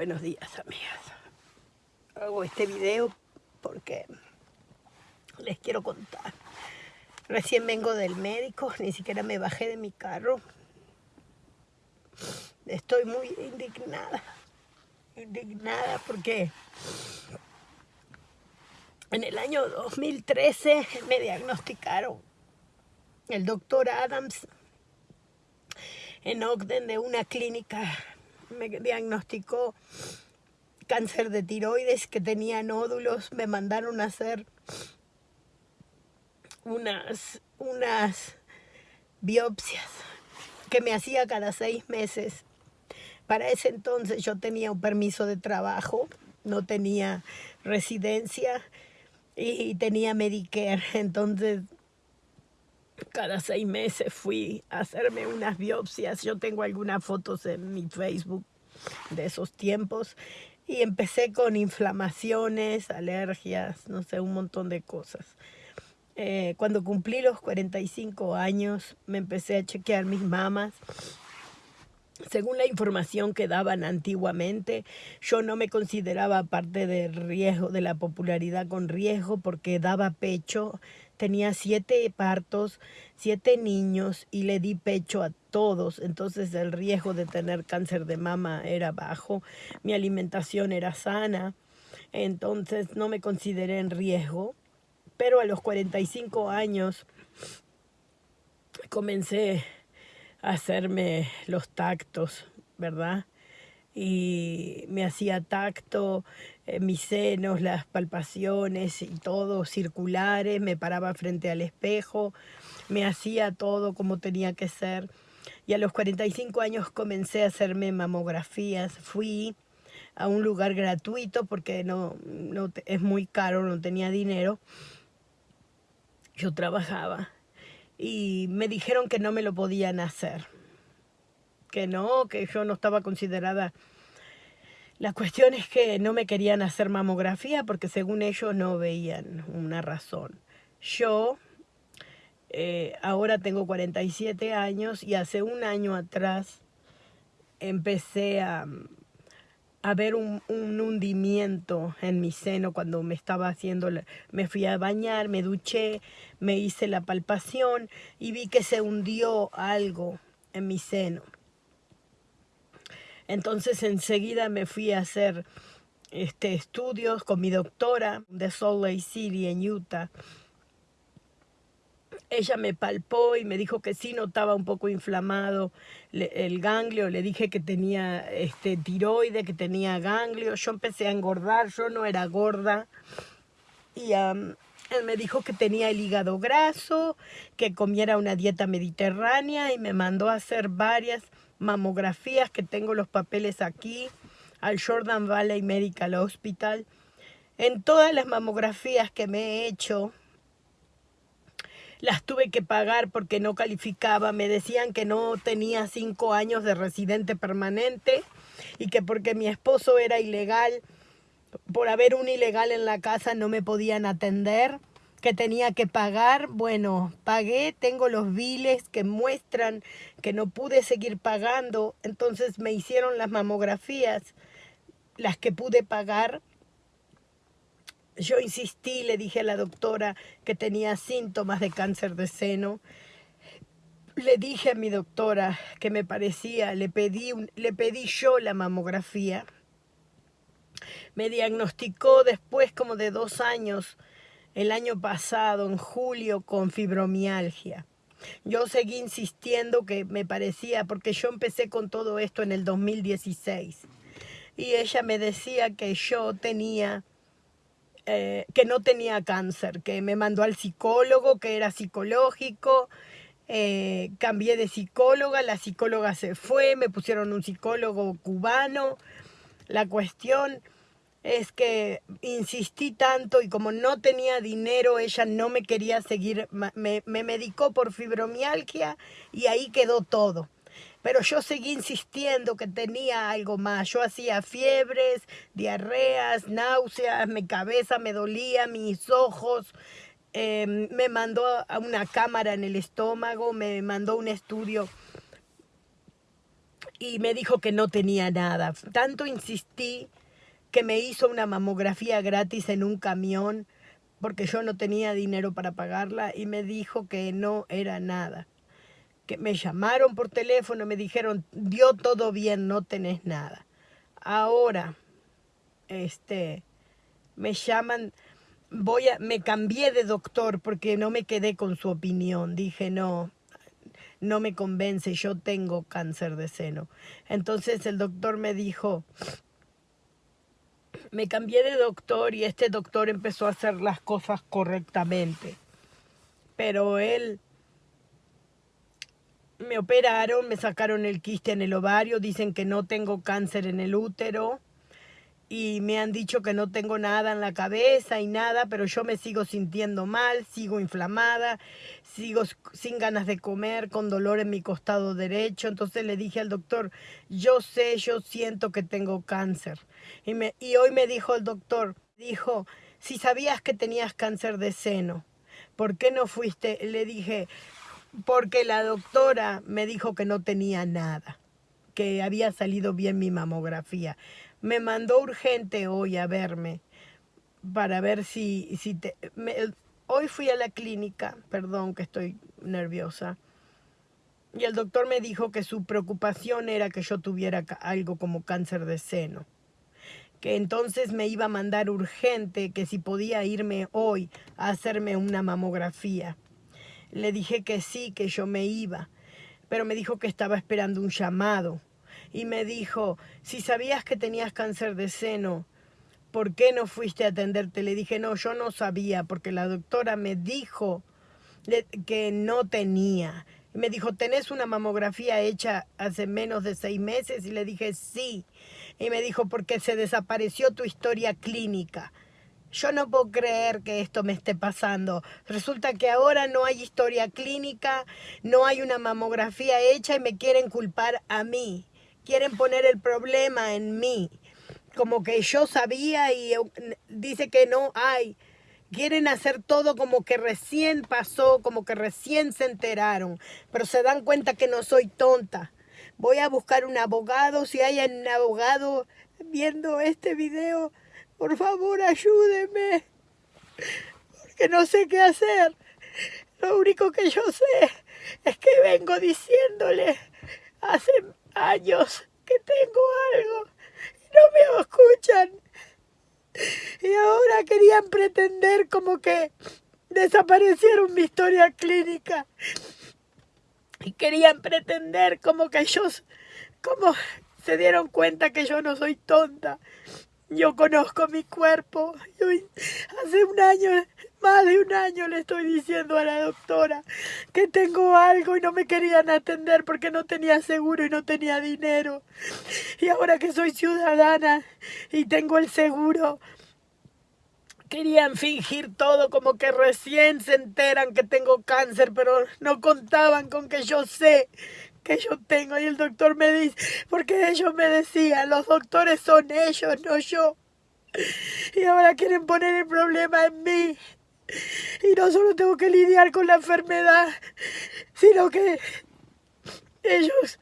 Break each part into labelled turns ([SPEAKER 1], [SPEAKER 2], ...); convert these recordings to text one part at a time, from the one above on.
[SPEAKER 1] Buenos días, amigas. Hago este video porque les quiero contar. Recién vengo del médico, ni siquiera me bajé de mi carro. Estoy muy indignada. Indignada porque en el año 2013 me diagnosticaron el doctor Adams en Ogden de una clínica me diagnosticó cáncer de tiroides que tenía nódulos, me mandaron a hacer unas, unas biopsias que me hacía cada seis meses. Para ese entonces yo tenía un permiso de trabajo, no tenía residencia y tenía Medicare, entonces cada seis meses fui a hacerme unas biopsias. Yo tengo algunas fotos en mi Facebook de esos tiempos. Y empecé con inflamaciones, alergias, no sé, un montón de cosas. Eh, cuando cumplí los 45 años, me empecé a chequear mis mamas. Según la información que daban antiguamente, yo no me consideraba parte del riesgo, de la popularidad con riesgo, porque daba pecho tenía siete partos, siete niños y le di pecho a todos, entonces el riesgo de tener cáncer de mama era bajo, mi alimentación era sana, entonces no me consideré en riesgo, pero a los 45 años comencé hacerme los tactos, ¿verdad? y me hacía tacto, eh, mis senos, las palpaciones y todo circulares, me paraba frente al espejo, me hacía todo como tenía que ser. Y a los 45 años comencé a hacerme mamografías, fui a un lugar gratuito porque no, no es muy caro, no tenía dinero. Yo trabajaba y me dijeron que no me lo podían hacer que no, que yo no estaba considerada. La cuestión es que no me querían hacer mamografía porque según ellos no veían una razón. Yo eh, ahora tengo 47 años y hace un año atrás empecé a, a ver un, un, hundimiento en mi seno cuando me estaba haciendo, me fui a bañar, me duché, me hice la palpación y vi que se hundió algo en mi seno. Entonces enseguida me fui a hacer este, estudios con mi doctora de Salt Lake City en Utah. Ella me palpó y me dijo que sí notaba un poco inflamado el ganglio. Le dije que tenía este, tiroide, que tenía ganglio. Yo empecé a engordar, yo no era gorda. Y él me dijo que tenía el hígado graso, que comiera una dieta mediterránea y me mandó a hacer varias mamografías, que tengo los papeles aquí, al Jordan Valley Medical Hospital. En todas las mamografías que me he hecho, las tuve que pagar porque no calificaba. Me decían que no tenía cinco años de residente permanente y que porque mi esposo era ilegal, por haber un ilegal en la casa no me podían atender que tenía que pagar, bueno, pagué, tengo los biles que muestran que no pude seguir pagando, entonces me hicieron las mamografías, las que pude pagar. Yo insistí, le dije a la doctora que tenía síntomas de cáncer de seno. Le dije a mi doctora que me parecía, le pedí, le pedí yo la mamografía. Me diagnosticó después como de dos años el año pasado, en julio, con fibromialgia. Yo seguí insistiendo que me parecía, porque yo empecé con todo esto en el 2016. Y ella me decía que yo tenía, eh, que no tenía cáncer, que me mandó al psicólogo, que era psicológico. Eh, cambié de psicóloga, la psicóloga se fue, me pusieron un psicólogo cubano. La cuestión es que insistí tanto y como no tenía dinero, ella no me quería seguir, me, me, medicó por fibromialgia y ahí quedó todo. Pero yo seguí insistiendo que tenía algo más. Yo hacía fiebres, diarreas, náuseas, mi cabeza me dolía, mis ojos. Em, me mandó a una cámara en el estómago, me mandó un estudio y me dijo que no tenía nada. Tanto insistí que me hizo una mamografía gratis en un camión porque yo no tenía dinero para pagarla y me dijo que no era nada. Que me llamaron por teléfono, me dijeron, dio todo bien, no tenés nada. Ahora, este, me llaman, voy a, me cambié de doctor porque no me quedé con su opinión. Dije, no, no me convence, yo tengo cáncer de seno. Entonces el doctor me dijo, me cambié de doctor y este doctor empezó a hacer las cosas correctamente. Pero él me operaron, me sacaron el quiste en el ovario, dicen que no tengo cáncer en el útero y me han dicho que no tengo nada en la cabeza y nada, pero yo me sigo sintiendo mal, sigo inflamada, sigo sin ganas de comer, con dolor en mi costado derecho. Entonces le dije al doctor, yo sé, yo siento que tengo cáncer. Y, me, y hoy me dijo el doctor, dijo, si sabías que tenías cáncer de seno, ¿por qué no fuiste? Le dije, porque la doctora me dijo que no tenía nada, que había salido bien mi mamografía me mandó urgente hoy a verme para ver si, si te... hoy fui a la clínica, perdón que estoy nerviosa, y el doctor me dijo que su preocupación era que yo tuviera algo como cáncer de seno, que entonces me iba a mandar urgente, que si podía irme hoy a hacerme una mamografía. Le dije que sí, que yo me iba, pero me dijo que estaba esperando un llamado y me dijo, si sabías que tenías cáncer de seno, ¿por qué no fuiste a atenderte? Le dije, no, yo no sabía, porque la doctora me dijo que no tenía. Me dijo, ¿tenés una mamografía hecha hace menos de seis meses? Y le dije, sí. Y me dijo, porque se desapareció tu historia clínica. Yo no puedo creer que esto me esté pasando. Resulta que ahora no hay historia clínica, no hay una mamografía hecha y me quieren culpar a mí quieren poner el problema en mí, como que yo sabía y dice que no hay. Quieren hacer todo como que recién pasó, como que recién se enteraron, pero se dan cuenta que no soy tonta. Voy a buscar un abogado, si hay un abogado viendo este video, por favor ayúdeme, porque no sé qué hacer. Lo único que yo sé es que vengo diciéndole hace años que tengo algo y no me escuchan. Y ahora querían pretender como que desaparecieron mi historia clínica. Y querían pretender como que ellos, como se dieron cuenta que yo no soy tonta. Yo conozco mi cuerpo. Yo hace un año más de un año le estoy diciendo a la doctora que tengo algo y no me querían atender porque no tenía seguro y no tenía dinero. Y ahora que soy ciudadana y tengo el seguro, querían fingir todo como que recién se enteran que tengo cáncer, pero no contaban con que yo sé que yo tengo. Y el doctor me dice, porque ellos me decían, los doctores son ellos, no yo. Y ahora quieren poner el problema en mí. Y no solo tengo que lidiar con la enfermedad, sino que ellos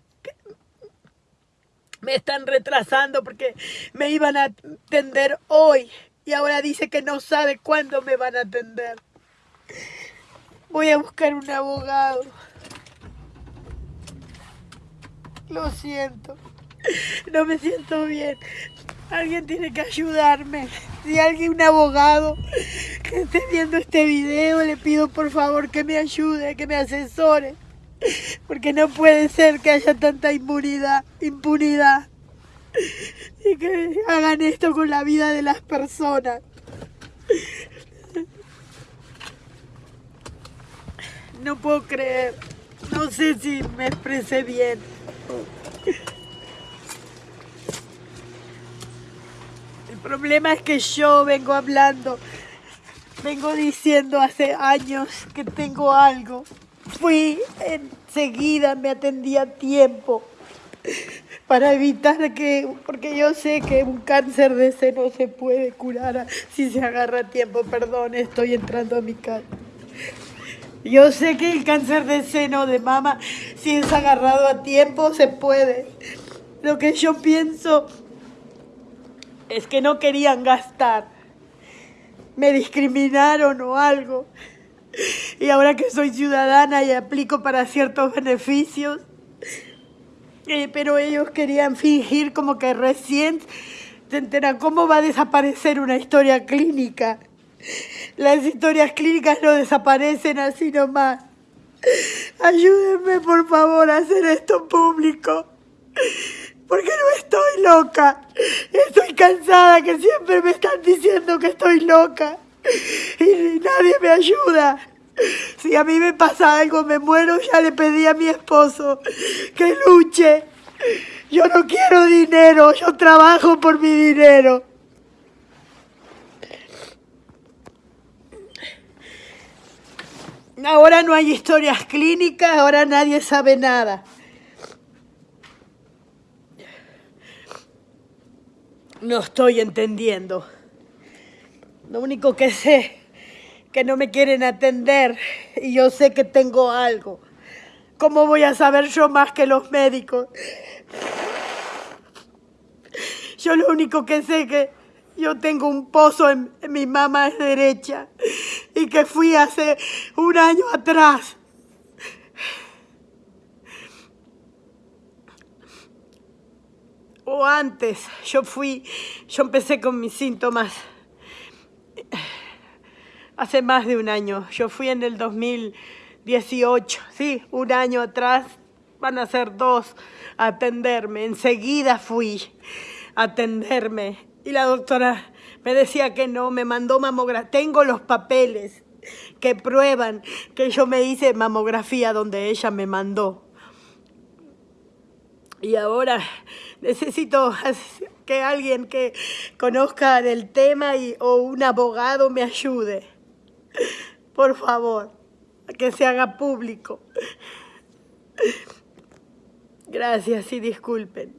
[SPEAKER 1] me están retrasando porque me iban a atender hoy y ahora dice que no sabe cuándo me van a atender. Voy a buscar un abogado. Lo siento. No me siento bien. Alguien tiene que ayudarme. Si alguien, un abogado que esté viendo este video, le pido por favor que me ayude, que me asesore. Porque no puede ser que haya tanta impunidad, impunidad. Y que hagan esto con la vida de las personas. No puedo creer. No sé si me expresé bien. El problema es que yo vengo hablando, vengo diciendo hace años que tengo algo. Fui enseguida, me atendí a tiempo para evitar que, porque yo sé que un cáncer de seno se puede curar si se agarra a tiempo. Perdón, estoy entrando a mi casa. Yo sé que el cáncer de seno de mama, si es agarrado a tiempo, se puede. Lo que yo pienso es que no querían gastar. Me discriminaron o algo. Y ahora que soy ciudadana y aplico para ciertos beneficios, eh, pero ellos querían fingir como que recién se enteran cómo va a desaparecer una historia clínica. Las historias clínicas no desaparecen así nomás. Ayúdenme, por favor, a hacer esto público. Porque no estoy loca. Estoy cansada que siempre me están diciendo que estoy loca. Y nadie me ayuda. Si a mí me pasa algo, me muero, ya le pedí a mi esposo que luche. Yo no quiero dinero, yo trabajo por mi dinero. Ahora no hay historias clínicas, ahora nadie sabe nada. No estoy entendiendo. Lo único que sé que no me quieren atender y yo sé que tengo algo. ¿Cómo voy a saber yo más que los médicos? Yo lo único que sé que yo tengo un pozo en, mi mamá derecha y que fui hace un año atrás. O antes, yo fui, yo empecé con mis síntomas hace más de un año. Yo fui en el 2018, sí, un año atrás, van a ser dos, a atenderme. Enseguida fui a atenderme y la doctora me decía que no, me mandó mamografía. Tengo los papeles que prueban que yo me hice mamografía donde ella me mandó. Y ahora necesito que alguien que conozca del tema y, o un abogado me ayude. Por favor, que se haga público. Gracias y disculpen.